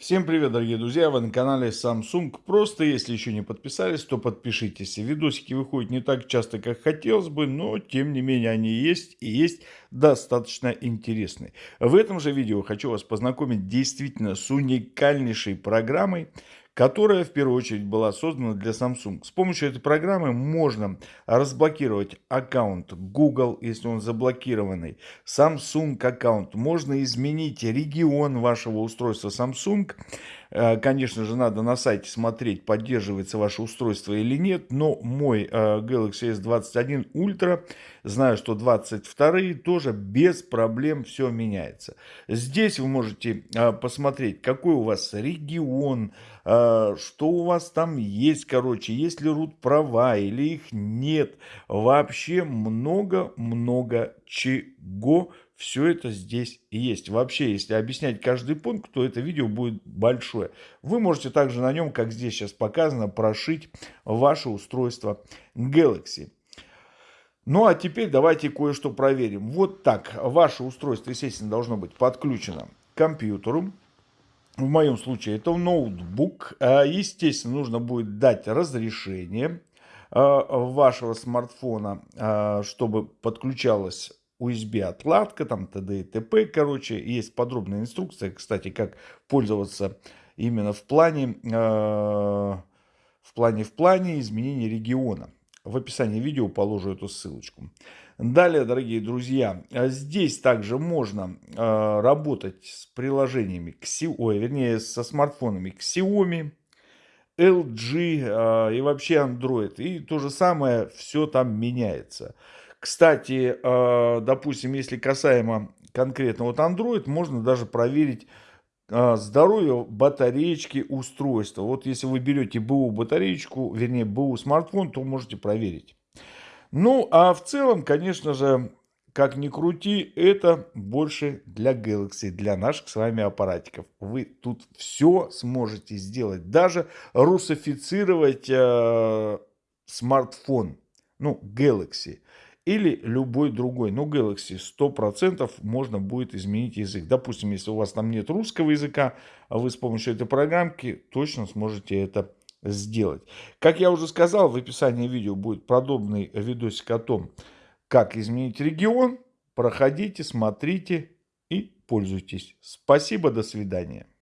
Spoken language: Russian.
Всем привет, дорогие друзья! Вы на канале Samsung. Просто, если еще не подписались, то подпишитесь. Видосики выходят не так часто, как хотелось бы, но, тем не менее, они есть и есть достаточно интересные. В этом же видео хочу вас познакомить действительно с уникальнейшей программой, которая в первую очередь была создана для Samsung. С помощью этой программы можно разблокировать аккаунт Google, если он заблокированный, Samsung аккаунт. Можно изменить регион вашего устройства Samsung. Э, конечно же, надо на сайте смотреть, поддерживается ваше устройство или нет. Но мой э, Galaxy S21 Ultra, знаю, что 22 тоже без проблем все меняется. Здесь вы можете э, посмотреть, какой у вас регион, что у вас там есть, короче, есть ли root права или их нет. Вообще много-много чего все это здесь есть. Вообще, если объяснять каждый пункт, то это видео будет большое. Вы можете также на нем, как здесь сейчас показано, прошить ваше устройство Galaxy. Ну а теперь давайте кое-что проверим. Вот так. Ваше устройство, естественно, должно быть подключено к компьютеру. В моем случае это ноутбук. А, естественно, нужно будет дать разрешение а, вашего смартфона, а, чтобы подключалось USB отладка, там т.д. и т.п. Короче, есть подробная инструкция, кстати, как пользоваться именно в плане, э, в плане, в плане изменения региона. В описании видео положу эту ссылочку. Далее, дорогие друзья, здесь также можно э, работать с приложениями, ой, вернее, со смартфонами Xiaomi, LG э, и вообще Android. И то же самое, все там меняется. Кстати, э, допустим, если касаемо конкретно вот Android, можно даже проверить здоровье батареечки устройства. Вот если вы берете БУ батареечку, вернее БУ смартфон, то можете проверить. Ну, а в целом, конечно же, как ни крути, это больше для Galaxy, для наших с вами аппаратиков. Вы тут все сможете сделать, даже русифицировать э, смартфон, ну, Galaxy или любой другой. Но Galaxy 100% можно будет изменить язык. Допустим, если у вас там нет русского языка, а вы с помощью этой программки точно сможете это сделать. Как я уже сказал, в описании видео будет подобный видосик о том, как изменить регион. Проходите, смотрите и пользуйтесь. Спасибо, до свидания.